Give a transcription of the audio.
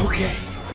Okay.